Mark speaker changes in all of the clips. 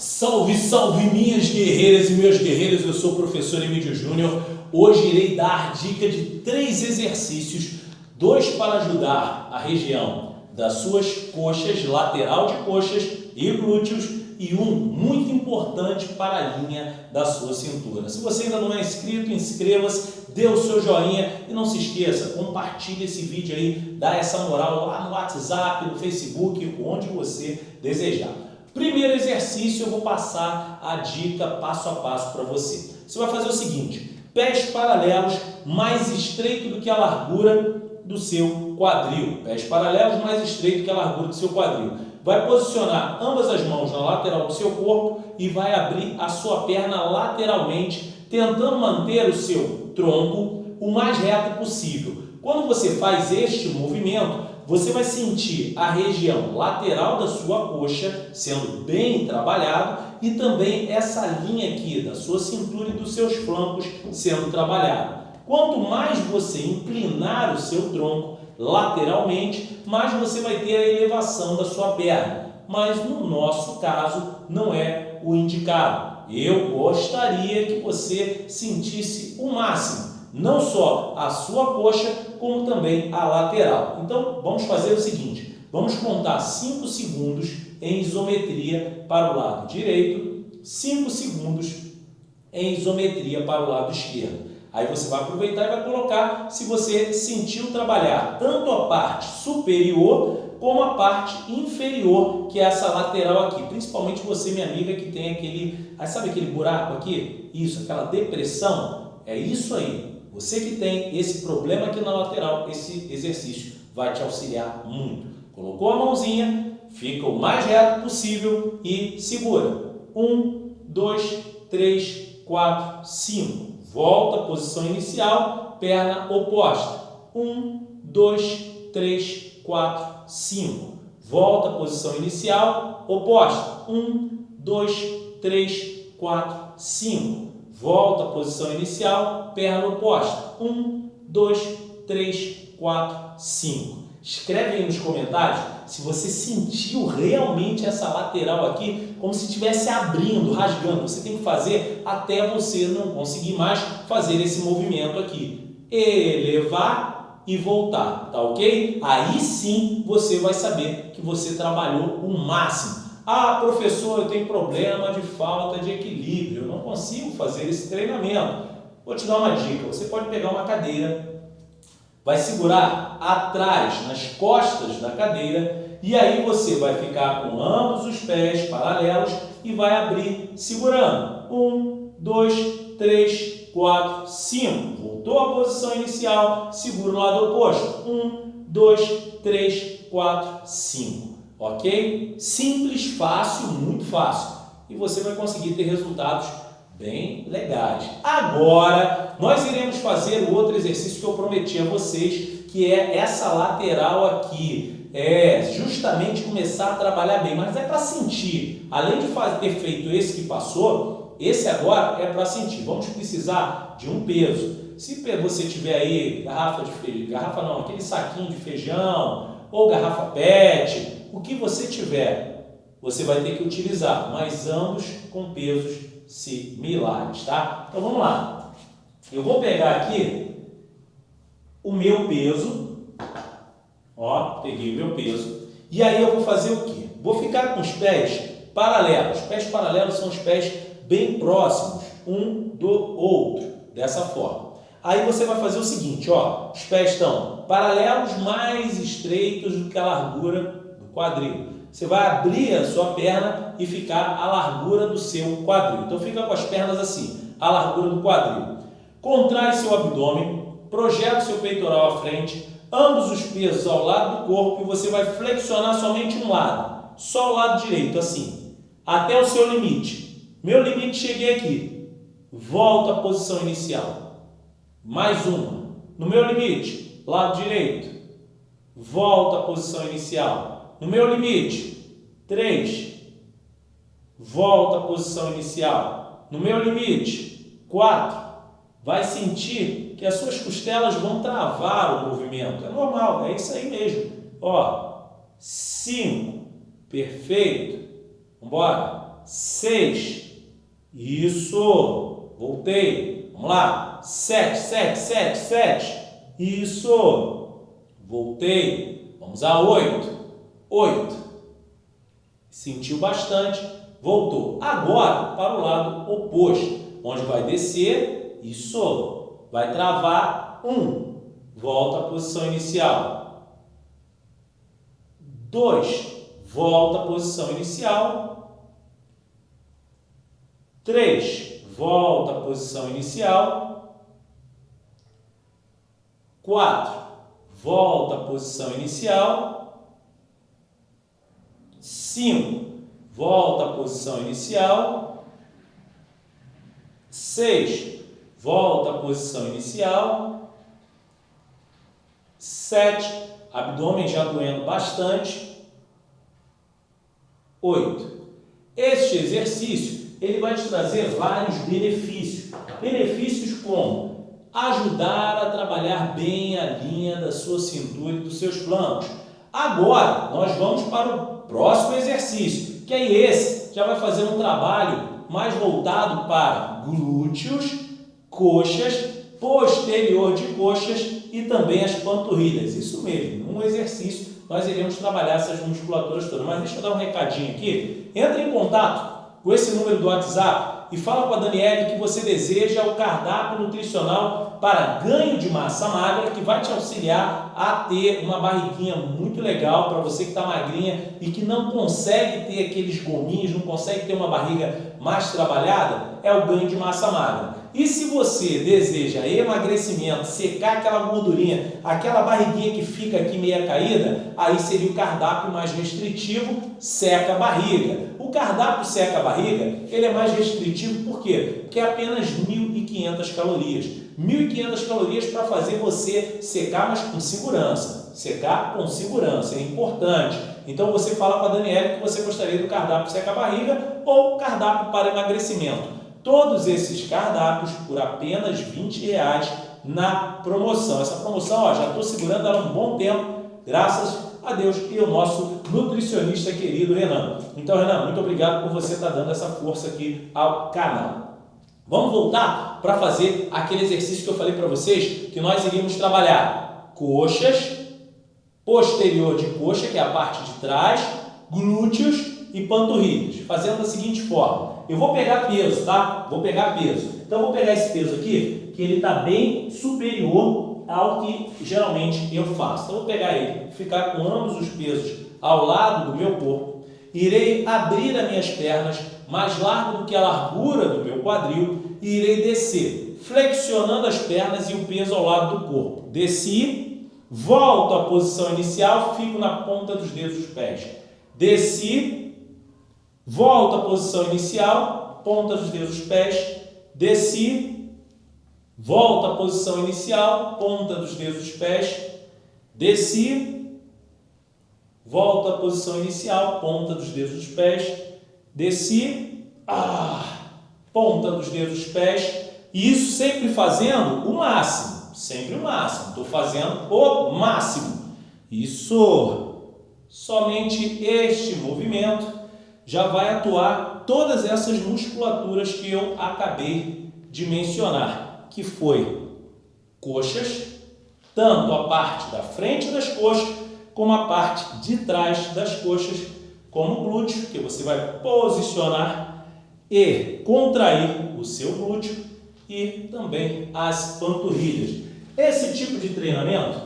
Speaker 1: Salve, salve minhas guerreiras e meus guerreiros, eu sou o professor Emílio Júnior. Hoje irei dar dica de três exercícios, dois para ajudar a região das suas coxas, lateral de coxas e glúteos e um muito importante para a linha da sua cintura. Se você ainda não é inscrito, inscreva-se, dê o seu joinha e não se esqueça, compartilhe esse vídeo aí, dá essa moral lá no WhatsApp, no Facebook, onde você desejar. Primeiro exercício, eu vou passar a dica passo a passo para você. Você vai fazer o seguinte, pés paralelos mais estreito do que a largura do seu quadril. Pés paralelos mais estreito que a largura do seu quadril. Vai posicionar ambas as mãos na lateral do seu corpo e vai abrir a sua perna lateralmente, tentando manter o seu tronco o mais reto possível. Quando você faz este movimento, você vai sentir a região lateral da sua coxa sendo bem trabalhado e também essa linha aqui da sua cintura e dos seus flancos sendo trabalhado. Quanto mais você inclinar o seu tronco lateralmente, mais você vai ter a elevação da sua perna. Mas no nosso caso, não é o indicado. Eu gostaria que você sentisse o máximo não só a sua coxa, como também a lateral. Então, vamos fazer o seguinte, vamos contar 5 segundos em isometria para o lado direito, 5 segundos em isometria para o lado esquerdo. Aí você vai aproveitar e vai colocar se você sentiu trabalhar tanto a parte superior como a parte inferior, que é essa lateral aqui. Principalmente você, minha amiga, que tem aquele, sabe aquele buraco aqui? Isso, aquela depressão. É isso aí. Você que tem esse problema aqui na lateral, esse exercício vai te auxiliar muito. Colocou a mãozinha, fica o mais reto possível e segura. Um, dois, três, quatro, cinco. Volta, posição inicial, perna oposta. Um, dois, três, quatro, cinco. Volta, posição inicial, oposta. Um, dois, três, quatro, cinco. Volta à posição inicial, perna oposta. 1, 2, 3, 4, 5. Escreve aí nos comentários se você sentiu realmente essa lateral aqui como se estivesse abrindo, rasgando. Você tem que fazer até você não conseguir mais fazer esse movimento aqui. Elevar e voltar, tá ok? Aí sim você vai saber que você trabalhou o máximo. Ah, professor, eu tenho problema de falta de equilíbrio, não consigo fazer esse treinamento. Vou te dar uma dica, você pode pegar uma cadeira, vai segurar atrás, nas costas da cadeira, e aí você vai ficar com ambos os pés paralelos e vai abrir segurando. Um, dois, três, quatro, cinco. Voltou à posição inicial, segura o lado oposto. Um, dois, três, quatro, cinco ok? Simples, fácil, muito fácil. E você vai conseguir ter resultados bem legais. Agora, nós iremos fazer o outro exercício que eu prometi a vocês, que é essa lateral aqui. É justamente começar a trabalhar bem, mas é para sentir. Além de ter feito esse que passou, esse agora é para sentir. Vamos precisar de um peso. Se você tiver aí garrafa de feijão, garrafa não, aquele saquinho de feijão ou garrafa PET, o que você tiver, você vai ter que utilizar, mas ambos com pesos similares, tá? Então vamos lá. Eu vou pegar aqui o meu peso, ó, peguei o meu peso, e aí eu vou fazer o quê? Vou ficar com os pés paralelos. Os pés paralelos são os pés bem próximos um do outro, dessa forma. Aí você vai fazer o seguinte, ó, os pés estão paralelos mais estreitos do que a largura quadril. Você vai abrir a sua perna e ficar à largura do seu quadril. Então fica com as pernas assim, à largura do quadril. Contrai seu abdômen, projeta seu peitoral à frente, ambos os pesos ao lado do corpo e você vai flexionar somente um lado, só o lado direito, assim, até o seu limite. Meu limite, cheguei aqui. Volta à posição inicial. Mais uma. No meu limite, lado direito. Volta à posição inicial. No meu limite, 3. Volta à posição inicial. No meu limite, 4. Vai sentir que as suas costelas vão travar o movimento. É normal, é isso aí mesmo. Ó, 5. Perfeito. Vambora. Seis. Isso. Voltei. Vamos lá. Sete, sete, sete, sete. Isso. Voltei. Vamos a oito. Oito. Sentiu bastante. Voltou. Agora para o lado oposto. Onde vai descer. Isso. Vai travar. Um. Volta à posição inicial. Dois. Volta à posição inicial. 3, volta à posição inicial. 4, volta à posição inicial. 5, volta à posição inicial. 6, volta à posição inicial. 7, abdômen já doendo bastante. 8. Este exercício ele vai te trazer vários benefícios. Benefícios como ajudar a trabalhar bem a linha da sua cintura e dos seus flancos. Agora, nós vamos para o próximo exercício, que é esse. Já vai fazer um trabalho mais voltado para glúteos, coxas, posterior de coxas e também as panturrilhas. Isso mesmo, um exercício nós iremos trabalhar essas musculaturas todas. Mas deixa eu dar um recadinho aqui. Entre em contato com esse número do WhatsApp e fala com a Daniele que você deseja o cardápio nutricional para ganho de massa magra que vai te auxiliar a ter uma barriguinha muito legal para você que está magrinha e que não consegue ter aqueles gominhos, não consegue ter uma barriga mais trabalhada, é o ganho de massa magra. E se você deseja emagrecimento, secar aquela gordurinha, aquela barriguinha que fica aqui meia caída, aí seria o cardápio mais restritivo, seca a barriga. O cardápio seca a barriga, ele é mais restritivo por quê? Porque é apenas 1.500 calorias. 1.500 calorias para fazer você secar, mas com segurança. Secar com segurança, é importante. Então você fala com a Daniela que você gostaria do cardápio seca a barriga ou cardápio para emagrecimento todos esses cardápios por apenas 20 reais na promoção. Essa promoção, ó, já estou segurando ela um bom tempo, graças a Deus e o nosso nutricionista querido Renan. Então, Renan, muito obrigado por você estar dando essa força aqui ao canal. Vamos voltar para fazer aquele exercício que eu falei para vocês, que nós iríamos trabalhar coxas, posterior de coxa, que é a parte de trás, glúteos e panturrilhas, fazendo da seguinte forma. Eu vou pegar peso, tá? Vou pegar peso. Então, eu vou pegar esse peso aqui, que ele está bem superior ao que geralmente eu faço. Então, eu vou pegar ele, ficar com ambos os pesos ao lado do meu corpo. Irei abrir as minhas pernas mais largo do que a largura do meu quadril e irei descer, flexionando as pernas e o peso ao lado do corpo. Desci, volto à posição inicial, fico na ponta dos dedos dos pés. Desci, Volto à posição inicial, ponta dos dedos dos pés, desci, volto à posição inicial, ponta dos dedos dos pés, desci, volto à posição inicial, ponta dos dedos dos pés, desci, ah, ponta dos dedos dos pés, e isso sempre fazendo o máximo, sempre o máximo, estou fazendo o máximo. Isso, somente este movimento já vai atuar todas essas musculaturas que eu acabei de mencionar, que foi coxas, tanto a parte da frente das coxas, como a parte de trás das coxas, como glúteo, que você vai posicionar e contrair o seu glúteo e também as panturrilhas. Esse tipo de treinamento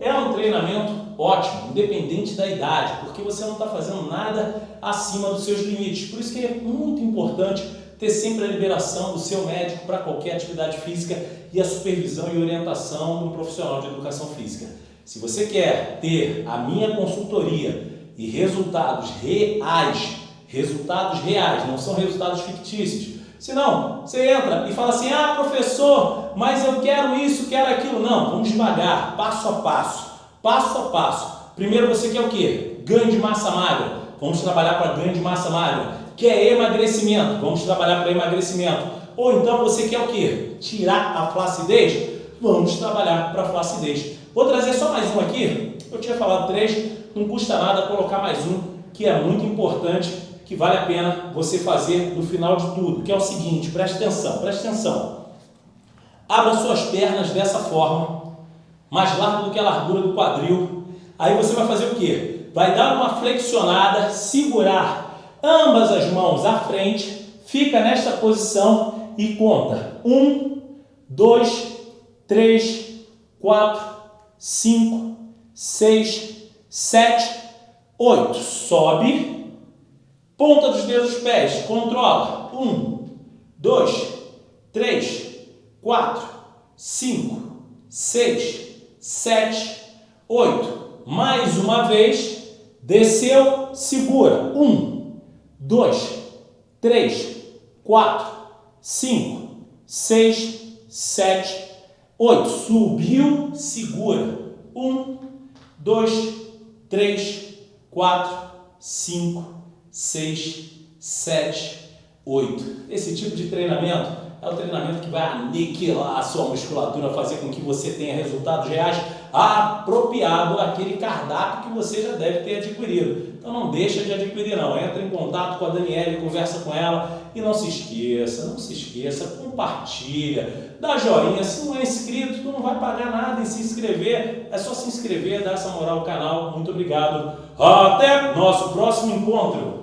Speaker 1: é um treinamento ótimo, independente da idade, porque você não está fazendo nada acima dos seus limites. Por isso que é muito importante ter sempre a liberação do seu médico para qualquer atividade física e a supervisão e orientação um profissional de educação física. Se você quer ter a minha consultoria e resultados reais, resultados reais, não são resultados fictícios, se não, você entra e fala assim, ah professor, mas eu quero isso, quero aquilo. Não, vamos devagar, passo a passo passo a passo. Primeiro você quer o quê? Ganho de massa magra. Vamos trabalhar para ganho de massa magra. Quer emagrecimento? Vamos trabalhar para emagrecimento. Ou então você quer o quê? Tirar a flacidez? Vamos trabalhar para flacidez. Vou trazer só mais um aqui. Eu tinha falado três, não custa nada colocar mais um, que é muito importante, que vale a pena você fazer no final de tudo, que é o seguinte, preste atenção, preste atenção. Abra suas pernas dessa forma, mais largo do que a largura do quadril. Aí você vai fazer o quê? Vai dar uma flexionada, segurar ambas as mãos à frente, fica nesta posição e conta. Um, dois, três, quatro, cinco, seis, sete, oito. Sobe, ponta dos dedos dos pés, controla. Um, dois, três, quatro, cinco, seis, sete, oito. Mais uma vez, desceu, segura. Um, dois, três, quatro, cinco, seis, sete, oito. Subiu, segura. Um, dois, três, quatro, cinco, seis, sete, oito. Esse tipo de treinamento é o treinamento que vai aniquilar a sua musculatura, fazer com que você tenha resultados reais apropriado àquele cardápio que você já deve ter adquirido. Então não deixa de adquirir não, entra em contato com a Daniela, conversa com ela e não se esqueça, não se esqueça, compartilha, dá joinha, se não é inscrito, tu não vai pagar nada em se inscrever, é só se inscrever, dar essa moral ao canal, muito obrigado, até nosso próximo encontro!